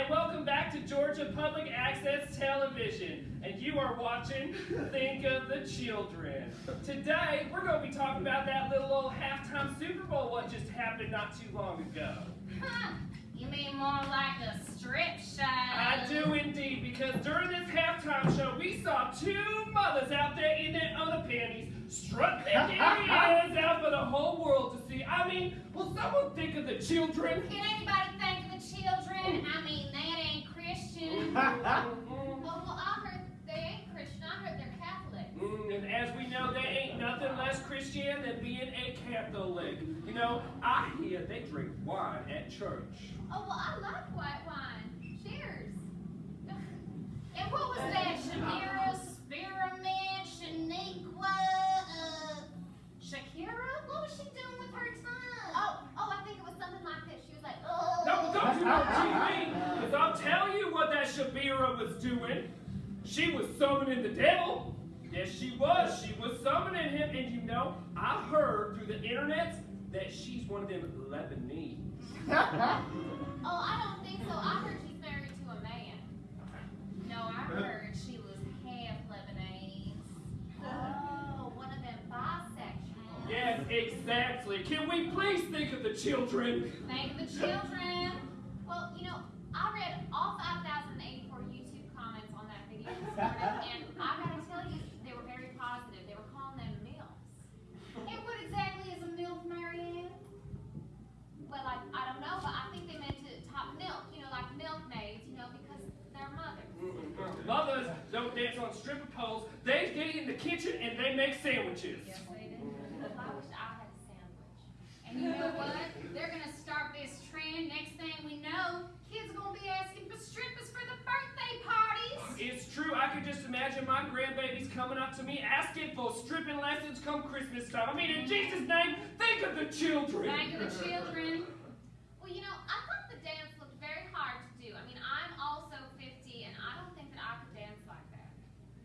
and welcome back to Georgia Public Access Television. And you are watching Think of the Children. Today, we're going to be talking about that little old halftime Super Bowl what just happened not too long ago. Huh. You mean more like a strip show? I do indeed, because during this halftime show, we saw two mothers out there in their underpanties strut their hands out for the whole world to see. I mean, will someone think of the children? Can anybody think of the children? I mean, that ain't Christian. Mm, well, well, I heard they ain't Christian. I heard they're Catholic. mm, and as we know, there ain't nothing less Christian than being a Catholic. You know, I hear they drink wine at church. Oh, well, I like white wine. Cheers. And what was that? Shamira, Spearmint, Shaniqua, uh, Shakira? What was she doing with her tongue? Oh, oh, I think it was something like this. She was like, oh. No, don't you know TV? Because I'll tell you what that Shabira was doing. She was summoning the devil. Yes, she was. She was summoning him. And you know, I heard through the internet that she's one of them Lebanese. Oh, I don't think so. I heard she's married to a man. No, I heard she was half Lebanese. Oh, one of them bisexuals. Yes, exactly. Can we please think of the children? Thank the children. Well, you know, I read all 5,084 YouTube comments on that video this morning, and I gotta tell you, they were very positive. They were calling them MILFs. And what exactly is a MILF, Marianne? Well, I, I don't know, but I think they meant to top milk, you know, like milkmaids, you know, because they're mothers. Mothers don't dance on stripper poles. They get in the kitchen and they make sandwiches. Yes, they do. I wish I had a sandwich. And you know what? They're gonna start this trend. Next thing we know, kids are gonna be asking for strippers for the birthday parties. Oh, it's true. I can just imagine my grandbabies coming up to me asking for stripping lessons come Christmas time. I mean, in Jesus' name, think of the children. Thank you, the children. Well, you know, I thought the dance looked very hard to do. I mean, I'm also 50, and I don't think that I could dance like that.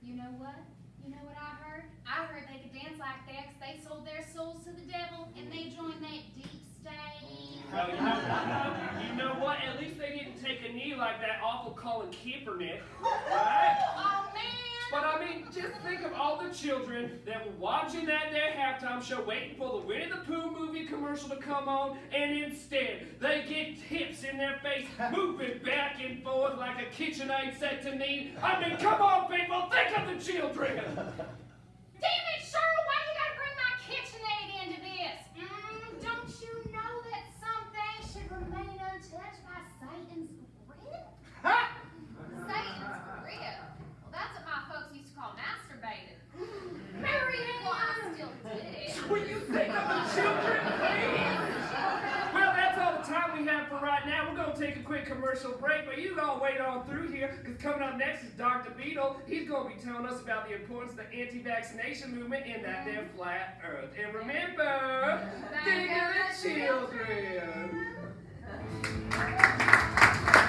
You know what? You know what I heard? I heard they could dance like that 'cause they sold their souls to the devil, and they joined that deep state. Well, you know, you know what? At least they didn't take a knee like that awful Colin Kaepernick, right? Oh, But I mean, just think of all the children that were watching that their halftime show, waiting for the Winnie the Pooh movie commercial to come on, and instead they get tips in their face, moving back and forth like a KitchenAid set to knead. I mean, come on, people, think of the children. Damn it, Cheryl, why you gotta bring my KitchenAid into this? Mm, don't you know that some things should remain untouched by Satan's grip? Satan's grip? Well, that's what my folks used to call masturbating. Marianne! Well, I still did. Will you think of the children, please? Well, that's all the time we have for right now. We're going to take a quick commercial break, but you all wait on through here because coming up next is Dr. Beetle. He's going to be telling us about the importance of the anti-vaccination movement in that damn flat earth. And remember,